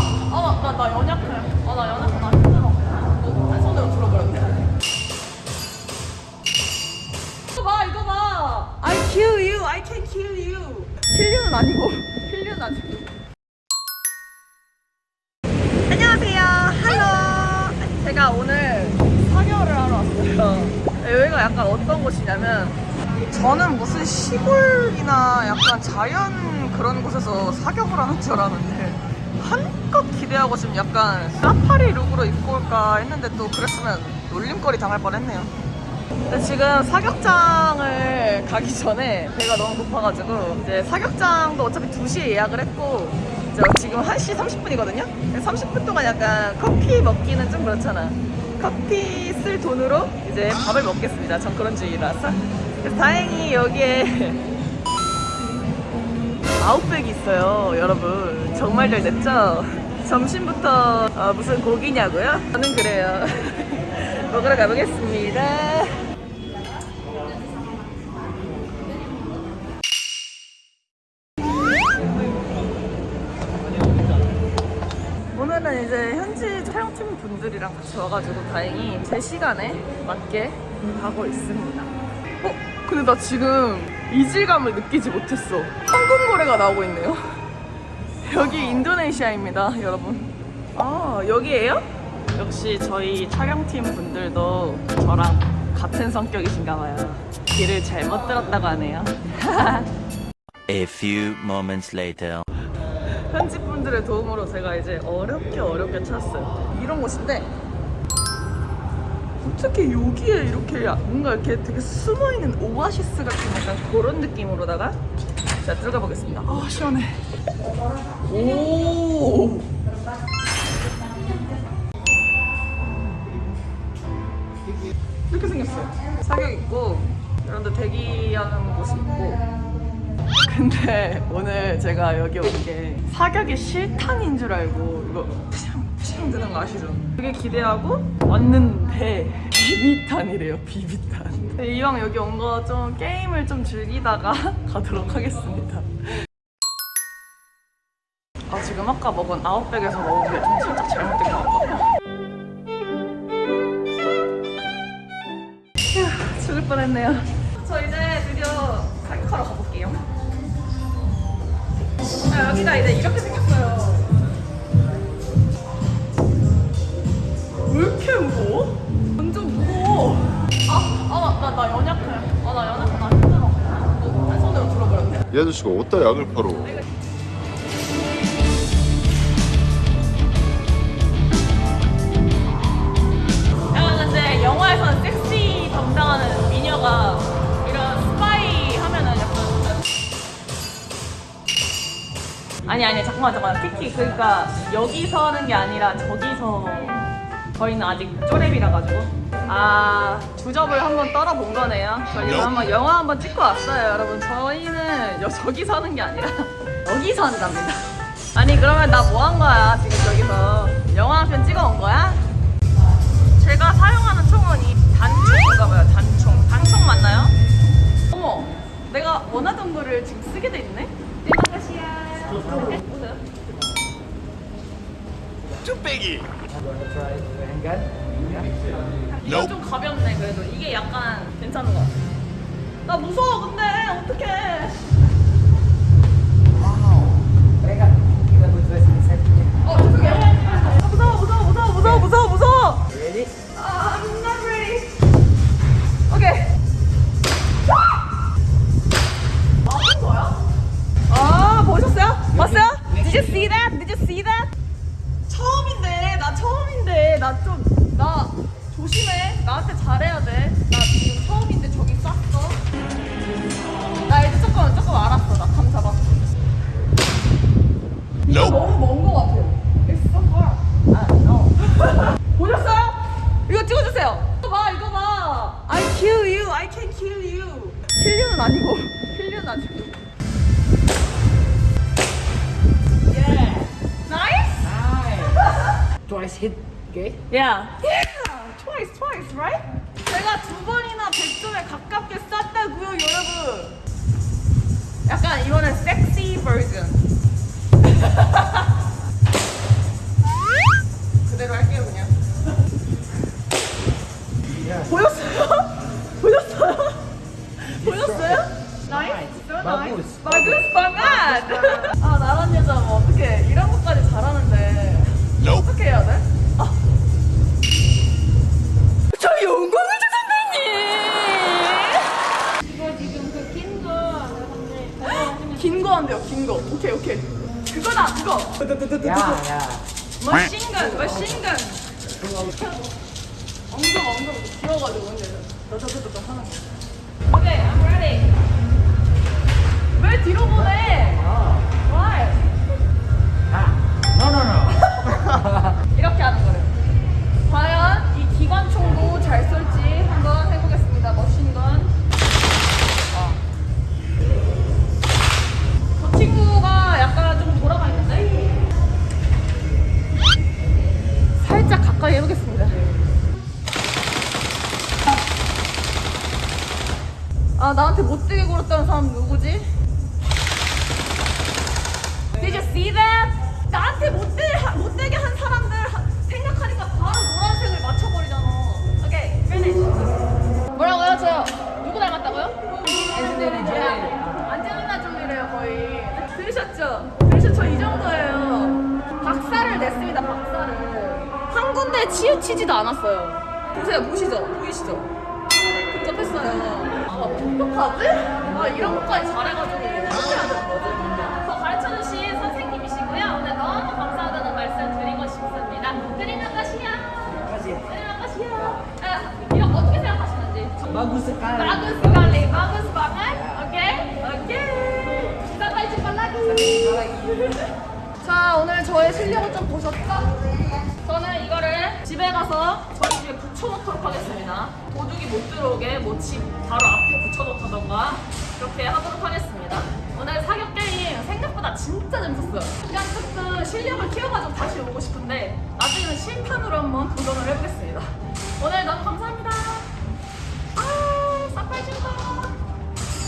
아, 나, 나 연약해. 아, 나 연약해. 나 힘들어. 한 손으로 들어버렸네. 이거 봐, 이거 봐. I kill you. I can kill you. 킬류는 아니고, 킬류는 아니고. 안녕하세요. 할로. 제가 오늘 사격을 하러 왔어요. 여기가 약간 어떤 곳이냐면 저는 무슨 시골이나 약간 자연 그런 곳에서 사격을 하는 줄 알았는데 한껏 기대하고 지금 약간 사파리 룩으로 입고 올까 했는데 또 그랬으면 놀림거리 당할 뻔했네요. 근데 지금 사격장을 가기 전에 배가 너무 고파가지고 이제 사격장도 어차피 2시에 예약을 했고 지금 1시 30분이거든요? 30분 동안 약간 커피 먹기는 좀 그렇잖아. 커피 쓸 돈으로 이제 밥을 먹겠습니다. 전 그런 주의라서. 그래서 다행히 여기에 아웃백이 있어요, 여러분. 정말 잘 됐죠? 점심부터 어, 무슨 고기냐고요? 저는 그래요. 먹으러 가보겠습니다. 오늘은 이제 현지 촬영팀 분들이랑 같이 와가지고 다행히 제 시간에 맞게 가고 있습니다. 어? 근데 나 지금 이질감을 느끼지 못했어. 황금 고래가 나오고 있네요. 여기 인도네시아입니다, 여러분. 아, 여기에요? 역시 저희 촬영팀 분들도 저랑 같은 성격이신가 봐요. 길을 잘못 들었다고 하네요. A few moments later. 현지 분들의 도움으로 제가 이제 어렵게 어렵게 찾았어요. 이런 곳인데 어떻게 여기에 이렇게 뭔가 이렇게 되게 숨어 있는 오아시스 같은 약간 그런 느낌으로다가 자 들어가 보겠습니다. 아 시원해. 오. 이렇게 생겼어요. 사격 있고 이런 데 대기하는 곳이 있고 근데 오늘 제가 여기 온 게 사격이 실탄인 줄 알고 이거 푸냥 푸냥 드는 거 아시죠? 되게 기대하고 왔는데 비비탄이래요 비비탄. 네, 이왕 여기 온 거 좀 게임을 좀 즐기다가 가도록 하겠습니다. 아 지금 아까 먹은 아웃백에서 먹은 게 좀 살짝 잘못된 것 같거든요. 휴 죽을 뻔했네요. 저 이제 드디어 사격하러 가볼게요. 아, 여기가 이제 이렇게 이 아저씨가 어디다 약을 팔어? 아니 아니 잠깐만 잠깐만 키키 그러니까 여기서 하는 게 아니라 저기서 저희는 아직 쪼렙이라 가지고. 아 주접을 한번 떨어본 거네요. 저희는 한번 영화 한번 찍고 왔어요 여러분. 저희는 여, 저기서 하는 게 아니라 여기서 한답니다. 아니 그러면 나 뭐 한 거야 지금 저기서? 영화 한 편 찍어 온 거야? 제가 사용하는 총은 이 단총인가 봐요 단총. 단총 맞나요? 어머 내가 원하던 거를 지금 쓰게 돼 있네? 보세요 쭈빼기. 이거 좀 가볍네 그래도. 이게 약간 괜찮은 것 같아. 나 무서워 근데. 어떡해 Nope. 너무 먼거 같아요 It's so far 아 no 보셨어요? 이거 찍어주세요 이거 봐 이거 봐 I kill you I can kill you 킬류는 아니고 킬류는 아니고 Yeah Nice twice hit okay Yeah. Yeah. Twice, twice, right? 제가 두 번이나 100 보셨어요? 보셨어요? 보셨어요? nice, nice. 마그스 방앗! 아, 나란 여자 뭐 어떻게 이런 것까지 잘하는데 어떻게 해야 돼? 아. 긴 거. 오케이, 오케이. 그거다, 그거! 야, 야. 머신건, 머신건! 엉덩 엉덩 길어가지고 근데 너저저저 하는 거. 오케이, I'm ready. 왜 뒤로 보내? Why? No, no, no. 이렇게 하는 거래요. 과연 이 기관총도 잘 쏠지 한번 해보겠습니다. 머신건. 아. 저 친구가 약간 좀 돌아가 있는데? 살짝 가까이 해보겠습니다. 아, 나한테 못되게 굴었다는 사람 누구지? Did you see that? 나한테 못되게, 하- 못되게 한 사람들 하- 생각하니까 바로 노란색을 맞춰버리잖아. 오케이, finish. 뭐라고요? 저 누구 닮았다고요? Jolie. 안젤리나 졸리래요 거의. 들으셨죠? 들으셨죠? 저이 정도예요. 박사를 냈습니다. 박사를. 한 군데 치우치지도 않았어요. 보세요, 보시죠? 보이시죠? 복잡했어요. 아, 어떡하지? 아, 이런 것까지 잘해가지고 해야 되는 거지? 저 가르쳐주신 선생님이시고요. 오늘 너무 감사하다는 말씀 드리고 싶습니다. 드리는 것이야. 드리는 것이야. 아, 이거 어떻게 생각하시는지. Sekali. Bagus sekali, bagus banget. Oke, oke. Sampai jumpa lagi. 자, 오늘 저의 실력을 좀 보셨죠? 저는 이거를 집에 가서 저희 집에 붙여놓도록 하겠습니다. 도둑이 못 들어오게 뭐 집 바로 앞에 붙여놓다던가 그렇게 하도록 하겠습니다. 오늘 사격 게임 생각보다 진짜 재밌었어요. 그냥 조금 실력을 키워가지고 다시 오고 싶은데 나중에는 실탄으로 한번 도전을 해보겠습니다. 오늘 너무 감사합니다.